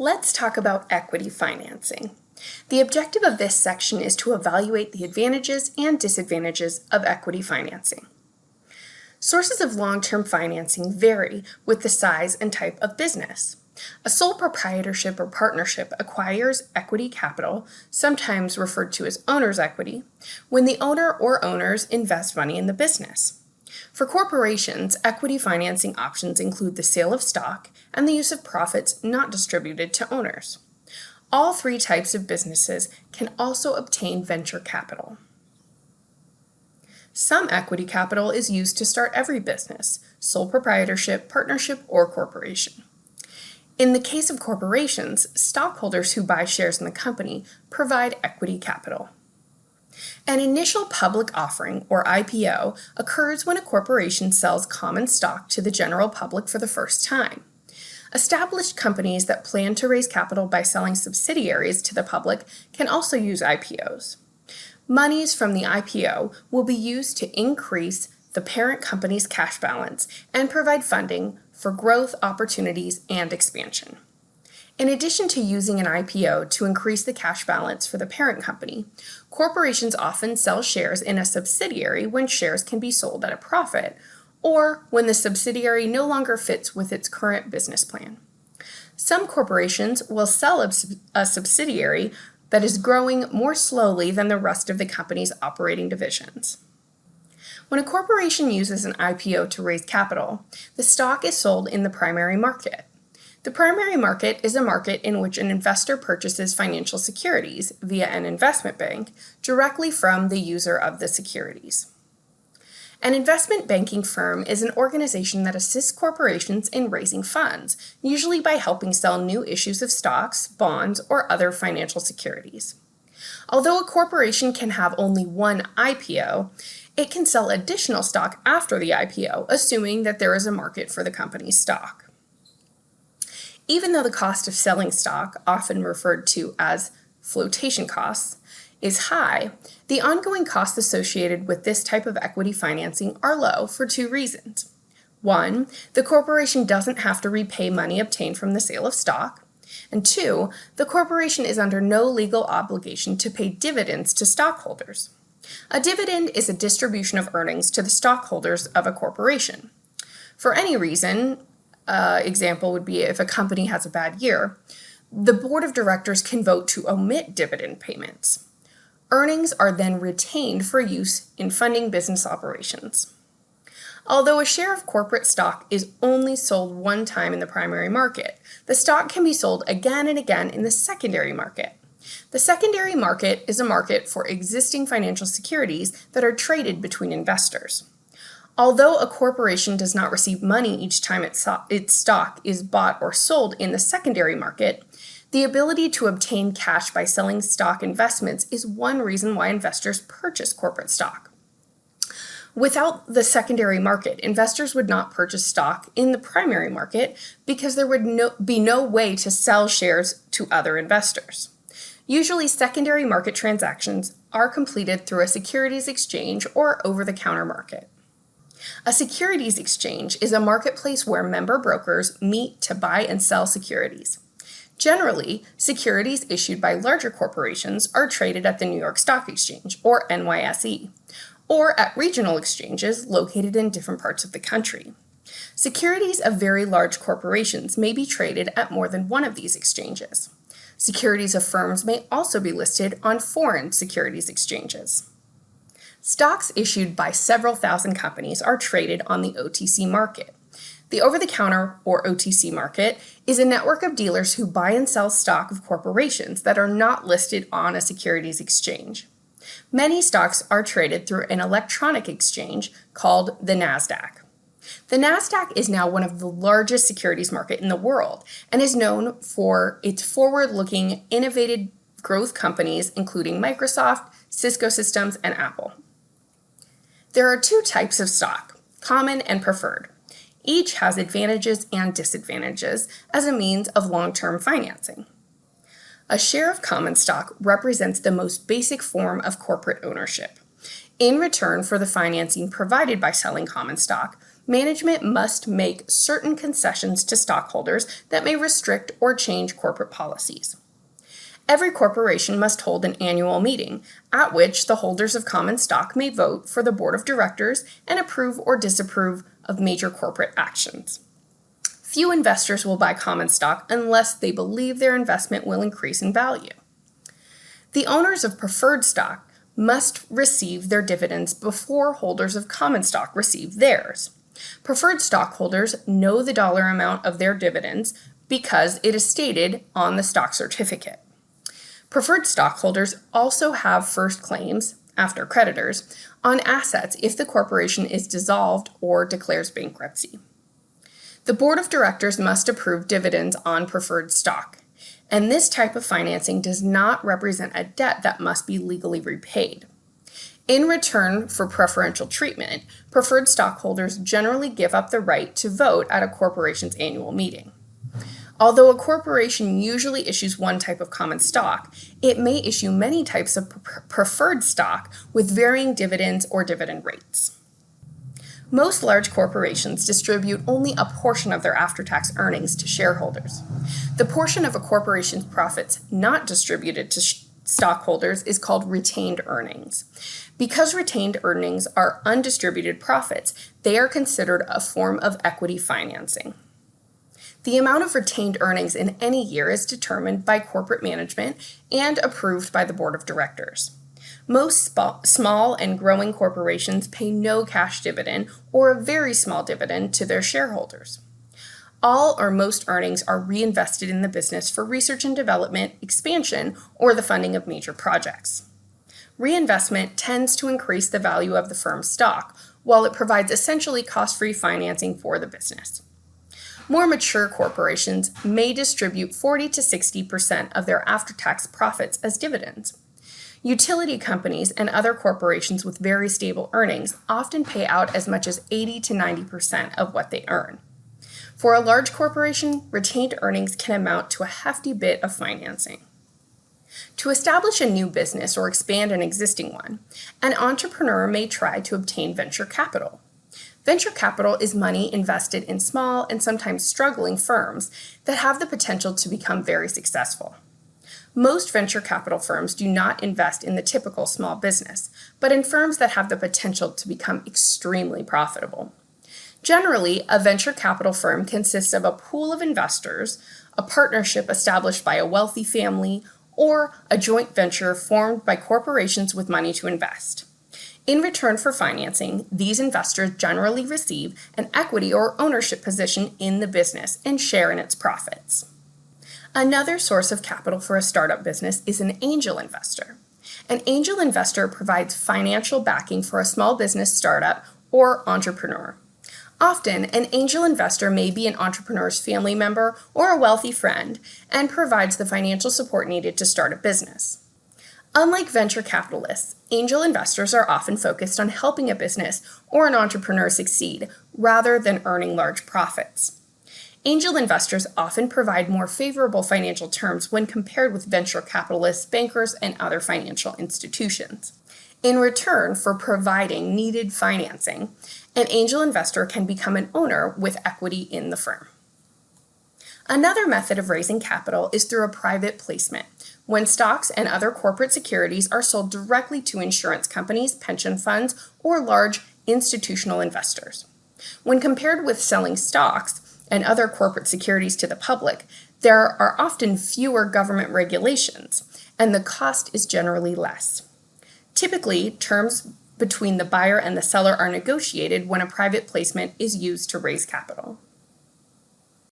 Let's talk about equity financing. The objective of this section is to evaluate the advantages and disadvantages of equity financing. Sources of long-term financing vary with the size and type of business. A sole proprietorship or partnership acquires equity capital, sometimes referred to as owner's equity, when the owner or owners invest money in the business. For corporations, equity financing options include the sale of stock and the use of profits not distributed to owners. All three types of businesses can also obtain venture capital. Some equity capital is used to start every business, sole proprietorship, partnership, or corporation. In the case of corporations, stockholders who buy shares in the company provide equity capital. An initial public offering, or IPO, occurs when a corporation sells common stock to the general public for the first time. Established companies that plan to raise capital by selling subsidiaries to the public can also use IPOs. Monies from the IPO will be used to increase the parent company's cash balance and provide funding for growth opportunities and expansion. In addition to using an IPO to increase the cash balance for the parent company, corporations often sell shares in a subsidiary when shares can be sold at a profit or when the subsidiary no longer fits with its current business plan. Some corporations will sell a, a subsidiary that is growing more slowly than the rest of the company's operating divisions. When a corporation uses an IPO to raise capital, the stock is sold in the primary market. The primary market is a market in which an investor purchases financial securities via an investment bank directly from the user of the securities. An investment banking firm is an organization that assists corporations in raising funds, usually by helping sell new issues of stocks, bonds, or other financial securities. Although a corporation can have only one IPO, it can sell additional stock after the IPO, assuming that there is a market for the company's stock. Even though the cost of selling stock, often referred to as flotation costs, is high, the ongoing costs associated with this type of equity financing are low for two reasons. One, the corporation doesn't have to repay money obtained from the sale of stock. And two, the corporation is under no legal obligation to pay dividends to stockholders. A dividend is a distribution of earnings to the stockholders of a corporation. For any reason, uh, example would be if a company has a bad year, the board of directors can vote to omit dividend payments. Earnings are then retained for use in funding business operations. Although a share of corporate stock is only sold one time in the primary market, the stock can be sold again and again in the secondary market. The secondary market is a market for existing financial securities that are traded between investors. Although a corporation does not receive money each time its, stock is bought or sold in the secondary market, the ability to obtain cash by selling stock investments is one reason why investors purchase corporate stock. Without the secondary market, investors would not purchase stock in the primary market because there would no, be no way to sell shares to other investors. Usually secondary market transactions are completed through a securities exchange or over-the-counter market. A securities exchange is a marketplace where member brokers meet to buy and sell securities. Generally, securities issued by larger corporations are traded at the New York Stock Exchange, or NYSE, or at regional exchanges located in different parts of the country. Securities of very large corporations may be traded at more than one of these exchanges. Securities of firms may also be listed on foreign securities exchanges. Stocks issued by several thousand companies are traded on the OTC market. The over-the-counter, or OTC market, is a network of dealers who buy and sell stock of corporations that are not listed on a securities exchange. Many stocks are traded through an electronic exchange called the NASDAQ. The NASDAQ is now one of the largest securities market in the world and is known for its forward-looking, innovative growth companies including Microsoft, Cisco Systems, and Apple. There are two types of stock, common and preferred. Each has advantages and disadvantages as a means of long-term financing. A share of common stock represents the most basic form of corporate ownership. In return for the financing provided by selling common stock, management must make certain concessions to stockholders that may restrict or change corporate policies. Every corporation must hold an annual meeting at which the holders of common stock may vote for the board of directors and approve or disapprove of major corporate actions. Few investors will buy common stock unless they believe their investment will increase in value. The owners of preferred stock must receive their dividends before holders of common stock receive theirs. Preferred stockholders know the dollar amount of their dividends because it is stated on the stock certificate. Preferred stockholders also have first claims, after creditors, on assets if the corporation is dissolved or declares bankruptcy. The board of directors must approve dividends on preferred stock, and this type of financing does not represent a debt that must be legally repaid. In return for preferential treatment, preferred stockholders generally give up the right to vote at a corporation's annual meeting. Although a corporation usually issues one type of common stock, it may issue many types of preferred stock with varying dividends or dividend rates. Most large corporations distribute only a portion of their after-tax earnings to shareholders. The portion of a corporation's profits not distributed to stockholders is called retained earnings. Because retained earnings are undistributed profits, they are considered a form of equity financing. The amount of retained earnings in any year is determined by corporate management and approved by the board of directors. Most small and growing corporations pay no cash dividend or a very small dividend to their shareholders. All or most earnings are reinvested in the business for research and development, expansion, or the funding of major projects. Reinvestment tends to increase the value of the firm's stock, while it provides essentially cost-free financing for the business. More mature corporations may distribute 40 to 60% of their after-tax profits as dividends. Utility companies and other corporations with very stable earnings often pay out as much as 80 to 90% of what they earn. For a large corporation, retained earnings can amount to a hefty bit of financing. To establish a new business or expand an existing one, an entrepreneur may try to obtain venture capital. Venture capital is money invested in small and sometimes struggling firms that have the potential to become very successful. Most venture capital firms do not invest in the typical small business, but in firms that have the potential to become extremely profitable. Generally, a venture capital firm consists of a pool of investors, a partnership established by a wealthy family, or a joint venture formed by corporations with money to invest. In return for financing, these investors generally receive an equity or ownership position in the business and share in its profits. Another source of capital for a startup business is an angel investor. An angel investor provides financial backing for a small business startup or entrepreneur. Often, an angel investor may be an entrepreneur's family member or a wealthy friend and provides the financial support needed to start a business. Unlike venture capitalists, angel investors are often focused on helping a business or an entrepreneur succeed rather than earning large profits. Angel investors often provide more favorable financial terms when compared with venture capitalists, bankers, and other financial institutions. In return for providing needed financing, an angel investor can become an owner with equity in the firm. Another method of raising capital is through a private placement, when stocks and other corporate securities are sold directly to insurance companies, pension funds, or large institutional investors. When compared with selling stocks and other corporate securities to the public, there are often fewer government regulations, and the cost is generally less. Typically, terms between the buyer and the seller are negotiated when a private placement is used to raise capital.